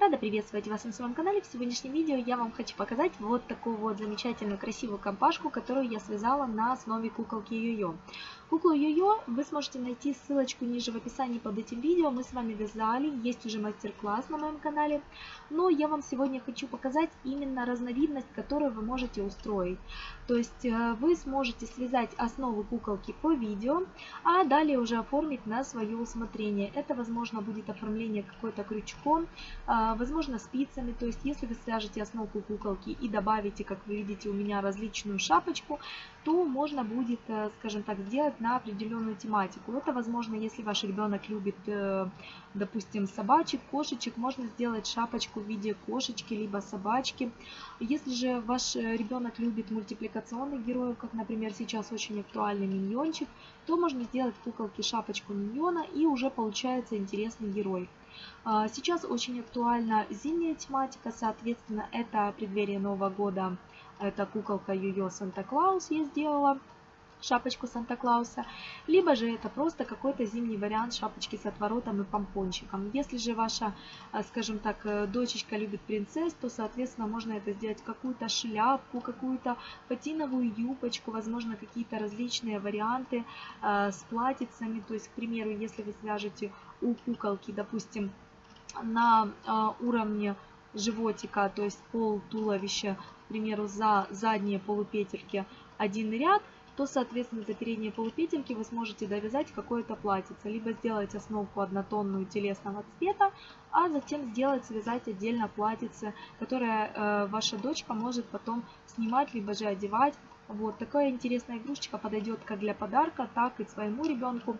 Рада приветствовать вас на своем канале. В сегодняшнем видео я вам хочу показать вот такую вот замечательную красивую компашку, которую я связала на основе куколки Йо-Йо. Куклу Йо-Йо вы сможете найти ссылочку ниже в описании под этим видео. Мы с вами вязали, есть уже мастер-класс на моем канале. Но я вам сегодня хочу показать именно разновидность, которую вы можете устроить. То есть э, вы сможете связать основу куколки по видео, а далее уже оформить на свое усмотрение. Это возможно будет оформление какой-то крючком, а, возможно спицами. То есть если вы свяжете основку куколки и добавите, как вы видите у меня, различную шапочку, то можно будет, э, скажем так, сделать на определенную тематику. Это возможно, если ваш ребенок любит, э, допустим, собачек, кошечек, можно сделать шапочку в виде кошечки, либо собачки. Если же ваш ребенок любит мультипликационных героев, как, например, сейчас очень актуальный миньончик, то можно сделать куколки шапочку миньона и уже получается интересный герой. А, сейчас очень актуальна зимняя тематика, соответственно, это преддверие Нового года, это куколка Йо-Йо Санта-Клаус я сделала шапочку Санта-Клауса, либо же это просто какой-то зимний вариант шапочки с отворотом и помпончиком. Если же ваша, э, скажем так, э, дочечка любит принцесс, то, соответственно, можно это сделать какую-то шляпку, какую-то патиновую юбочку, возможно, какие-то различные варианты э, с платьицами. То есть, к примеру, если вы свяжете у куколки, допустим, на уровне животика, то есть пол туловища, к примеру, за задние полупетельки один ряд – то, соответственно, за передние полупетельки вы сможете довязать какое-то платьице. Либо сделать основку однотонную телесного цвета, а затем сделать, связать отдельно платьице, которое э, ваша дочка может потом снимать, либо же одевать. Вот такая интересная игрушечка подойдет как для подарка, так и своему ребенку.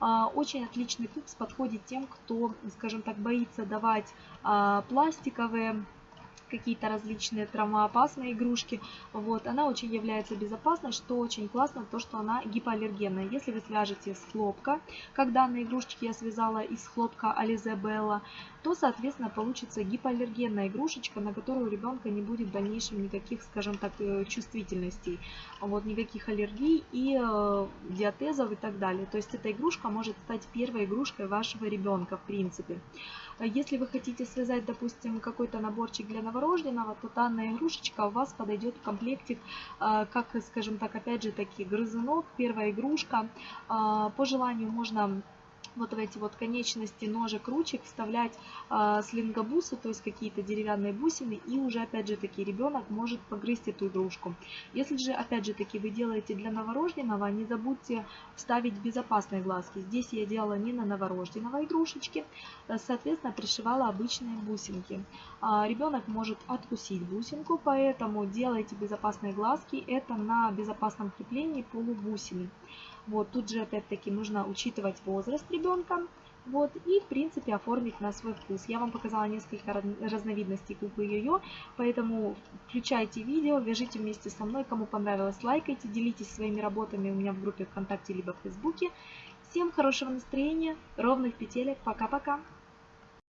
А, очень отличный кукс подходит тем, кто, скажем так, боится давать а, пластиковые какие-то различные травмоопасные игрушки. Вот, она очень является безопасной, что очень классно, то, что она гипоаллергенная. Если вы свяжете с хлопка, как данные игрушечки я связала из хлопка Ализе Белла, то, соответственно, получится гипоаллергенная игрушечка, на которую у ребенка не будет в дальнейшем никаких, скажем так, э, чувствительностей, вот, никаких аллергий и э, диатезов и так далее. То есть эта игрушка может стать первой игрушкой вашего ребенка, в принципе. Если вы хотите связать, допустим, какой-то наборчик для новорожденного, то данная игрушечка у вас подойдет в комплектик, э, как, скажем так, опять же таки, грызунок, первая игрушка. Э, по желанию можно вот в эти вот конечности ножек, ручек вставлять э, слингобусы, то есть какие-то деревянные бусины, и уже опять же таки ребенок может погрызть эту игрушку. Если же опять же таки вы делаете для новорожденного, не забудьте вставить безопасные глазки. Здесь я делала не на новорожденного игрушечки, э, соответственно пришивала обычные бусинки. А, ребенок может откусить бусинку, поэтому делайте безопасные глазки, это на безопасном креплении полубусины. Вот, тут же опять-таки нужно учитывать возраст ребенка. Вот, и в принципе оформить на свой вкус. Я вам показала несколько разновидностей куклы Йо-Йо, поэтому включайте видео, вяжите вместе со мной. Кому понравилось, лайкайте, делитесь своими работами у меня в группе ВКонтакте либо в Фейсбуке. Всем хорошего настроения, ровных петелек, пока-пока!